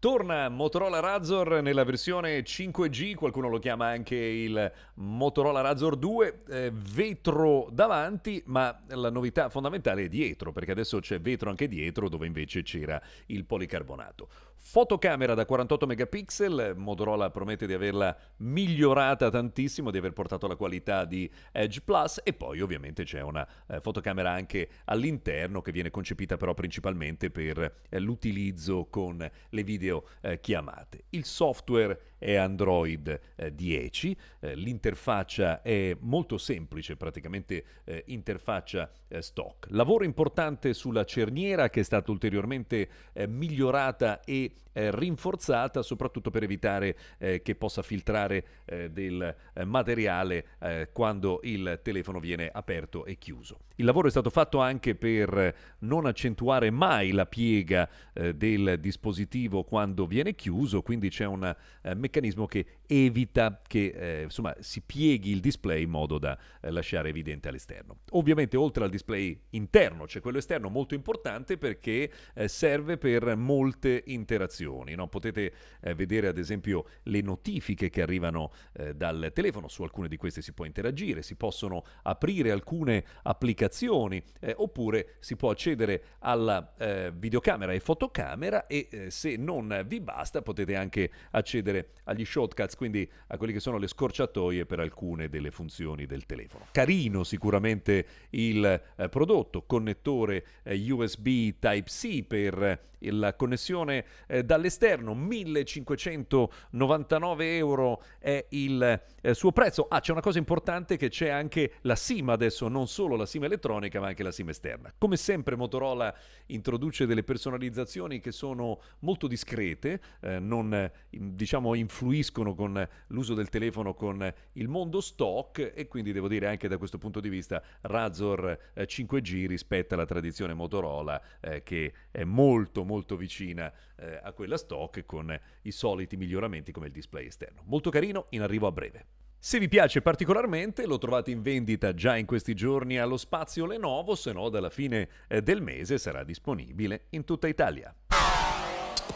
Torna Motorola Razor nella versione 5G, qualcuno lo chiama anche il Motorola Razor 2, eh, vetro davanti, ma la novità fondamentale è dietro, perché adesso c'è vetro anche dietro dove invece c'era il policarbonato. Fotocamera da 48 megapixel, Motorola promette di averla migliorata tantissimo, di aver portato la qualità di Edge Plus e poi ovviamente c'è una eh, fotocamera anche all'interno che viene concepita però principalmente per eh, l'utilizzo con le video video eh, chiamate. Il software è Android eh, 10, eh, l'interfaccia è molto semplice, praticamente eh, interfaccia eh, stock. Lavoro importante sulla cerniera che è stata ulteriormente eh, migliorata e rinforzata soprattutto per evitare che possa filtrare del materiale quando il telefono viene aperto e chiuso. Il lavoro è stato fatto anche per non accentuare mai la piega del dispositivo quando viene chiuso, quindi c'è un meccanismo che evita che eh, insomma, si pieghi il display in modo da eh, lasciare evidente all'esterno. Ovviamente oltre al display interno c'è quello esterno molto importante perché eh, serve per molte interazioni. No? Potete eh, vedere ad esempio le notifiche che arrivano eh, dal telefono, su alcune di queste si può interagire, si possono aprire alcune applicazioni eh, oppure si può accedere alla videocamera e fotocamera e se non vi basta potete anche accedere agli shortcuts quindi a quelle che sono le scorciatoie per alcune delle funzioni del telefono. Carino sicuramente il eh, prodotto, connettore eh, USB Type-C per la connessione eh, dall'esterno 1599 euro è il eh, suo prezzo ah c'è una cosa importante che c'è anche la SIM adesso non solo la SIM elettronica ma anche la SIM esterna come sempre Motorola introduce delle personalizzazioni che sono molto discrete eh, non diciamo influiscono con l'uso del telefono con il mondo stock e quindi devo dire anche da questo punto di vista Razor 5G eh, rispetta la tradizione Motorola eh, che è molto molto vicina eh, a quella stock con i soliti miglioramenti come il display esterno. Molto carino, in arrivo a breve. Se vi piace particolarmente lo trovate in vendita già in questi giorni allo spazio Lenovo, se no dalla fine eh, del mese sarà disponibile in tutta Italia.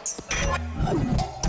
Thank you.